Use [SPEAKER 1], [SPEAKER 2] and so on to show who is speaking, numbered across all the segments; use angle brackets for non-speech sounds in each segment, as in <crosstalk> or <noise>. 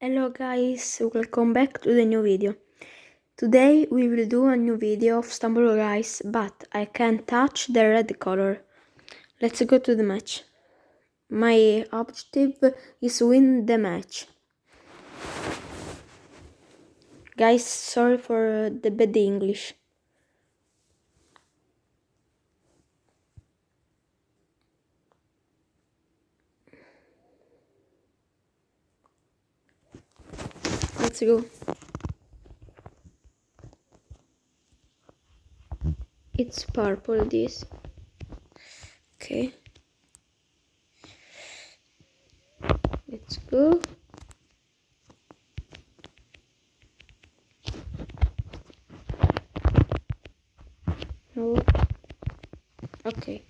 [SPEAKER 1] Hello guys, welcome back to the new video. Today we will do a new video of Stumble Guys, but I can't touch the red color. Let's go to the match. My objective is win the match. Guys, sorry for the bad English. Let's go. It's purple this. Okay. Let's go. No. Okay.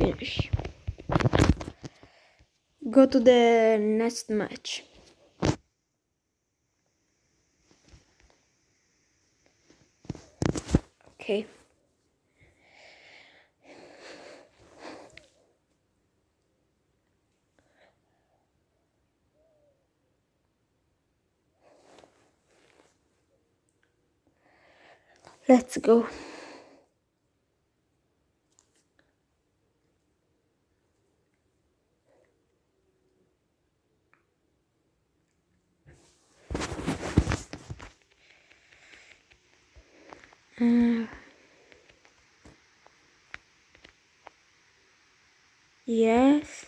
[SPEAKER 1] Finish. Go to the next match. Okay. Let's go. Uh, yes.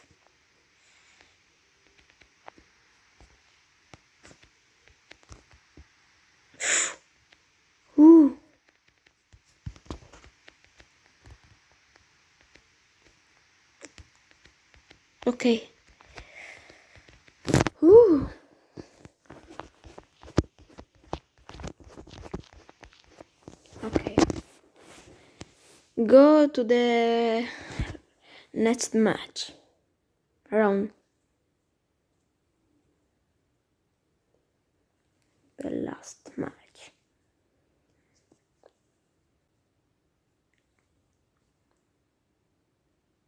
[SPEAKER 1] Ooh. Okay. Ooh. Okay. Go to the next match. Round. The last match.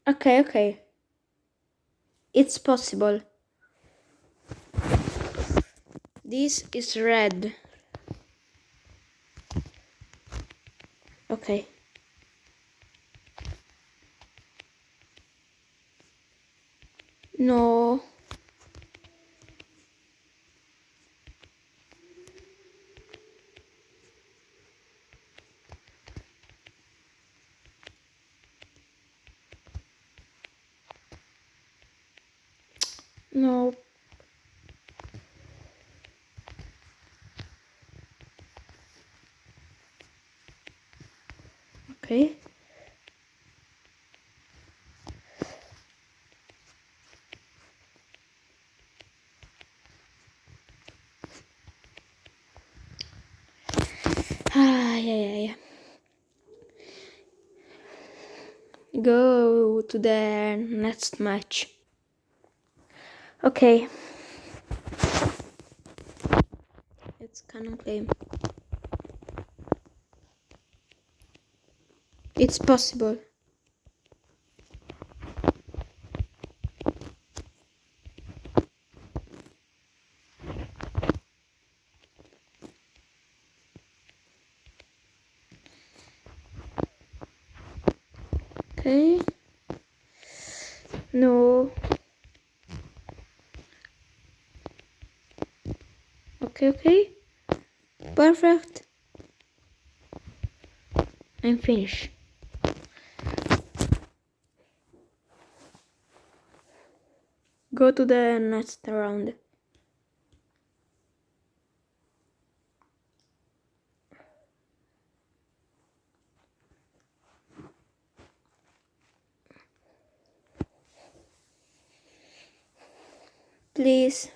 [SPEAKER 1] Okay, okay. It's possible. This is red. Okay. No. No. Okay. Ah, yeah, yeah, yeah. Go to the next match. Okay. It's Cannon Climb. It's possible. Okay. No. Okay, okay. Perfect. I'm finished. Go to the next round. Please.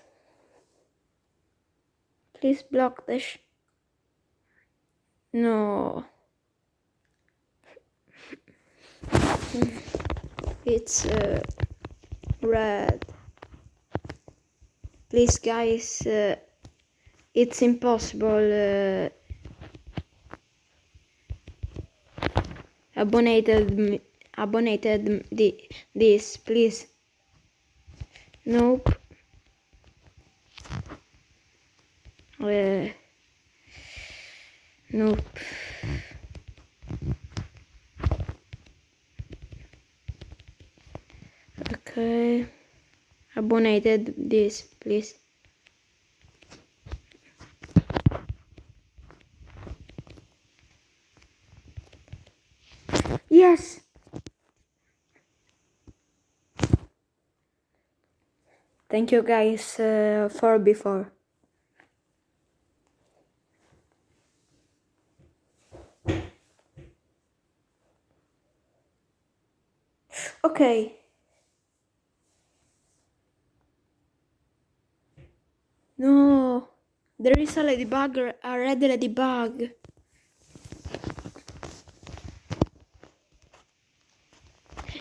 [SPEAKER 1] Please block this. No. <laughs> It's uh, red. Please, guys, uh, it's impossible. Uh, abonated, abonated the, this, please. Nope. Uh, nope. Okay. Abonated this, please. Yes. Thank you guys uh, for before. Okay. No, there is a ladybug, a red ladybug.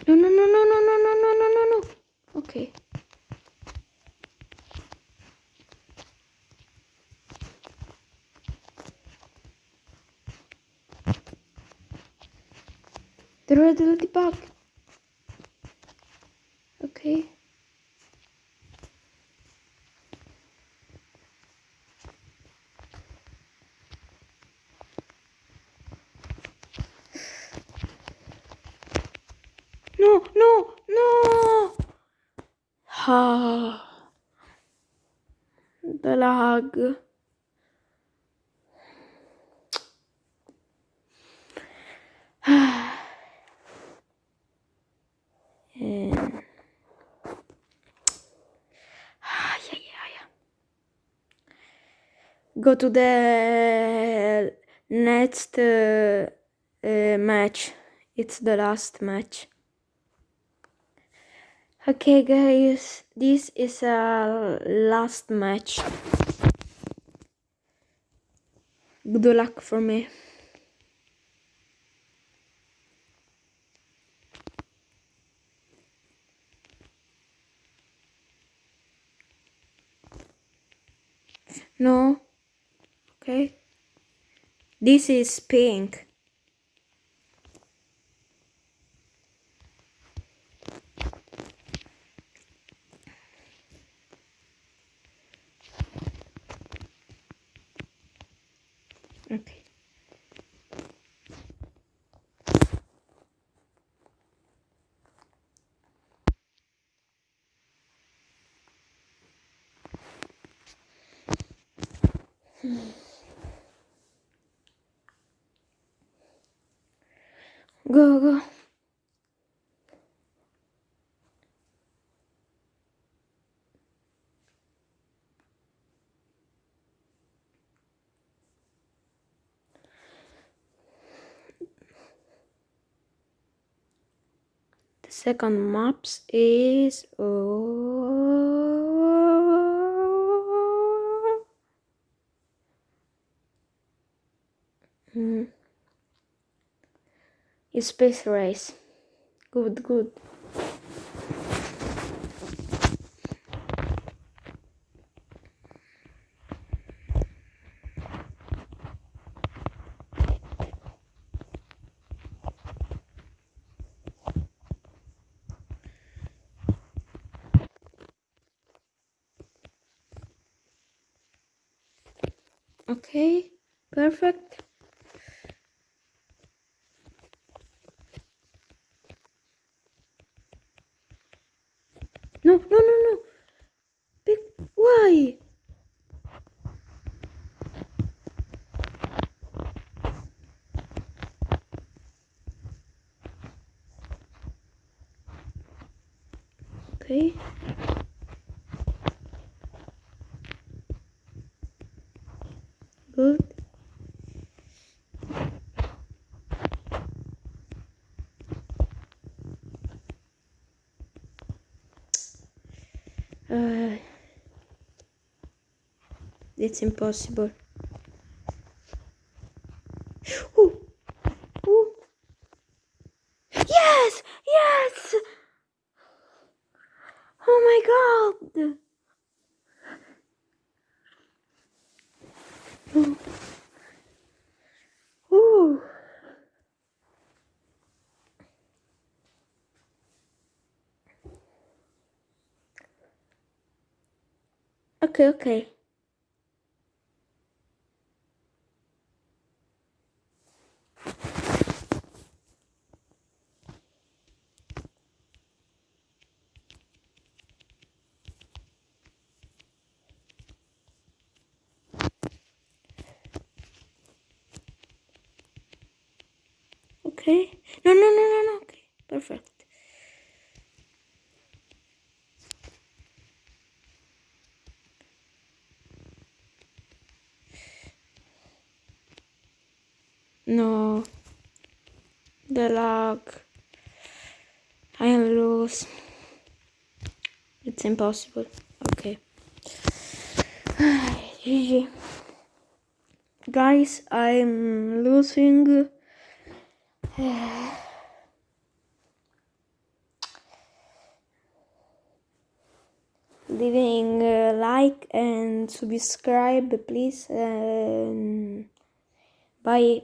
[SPEAKER 1] No, no, no, no, no, no, no, no, no, no, no. Okay. The red ladybug. Okay. No, no, no. Ah. The lag. <sighs> And- Go to the next uh, uh, match. It's the last match. Okay, guys, this is a last match. Good luck for me. No. Okay. This is pink. Okay. Go, go. The second maps is oh, Hmm. Space race. Good, good. Okay, perfect. No, no, no, no. Big, why? Okay. Good. Uh, it's impossible. Ooh. Ooh. Yes! Yes! Oh my god! Okay, okay. Okay. No, no, no, no, no. Okay. Perfect. No. The lag. I am loose. It's impossible. Okay. GG. <sighs> Guys, I'm losing. <sighs> leaving a like and subscribe please um, bye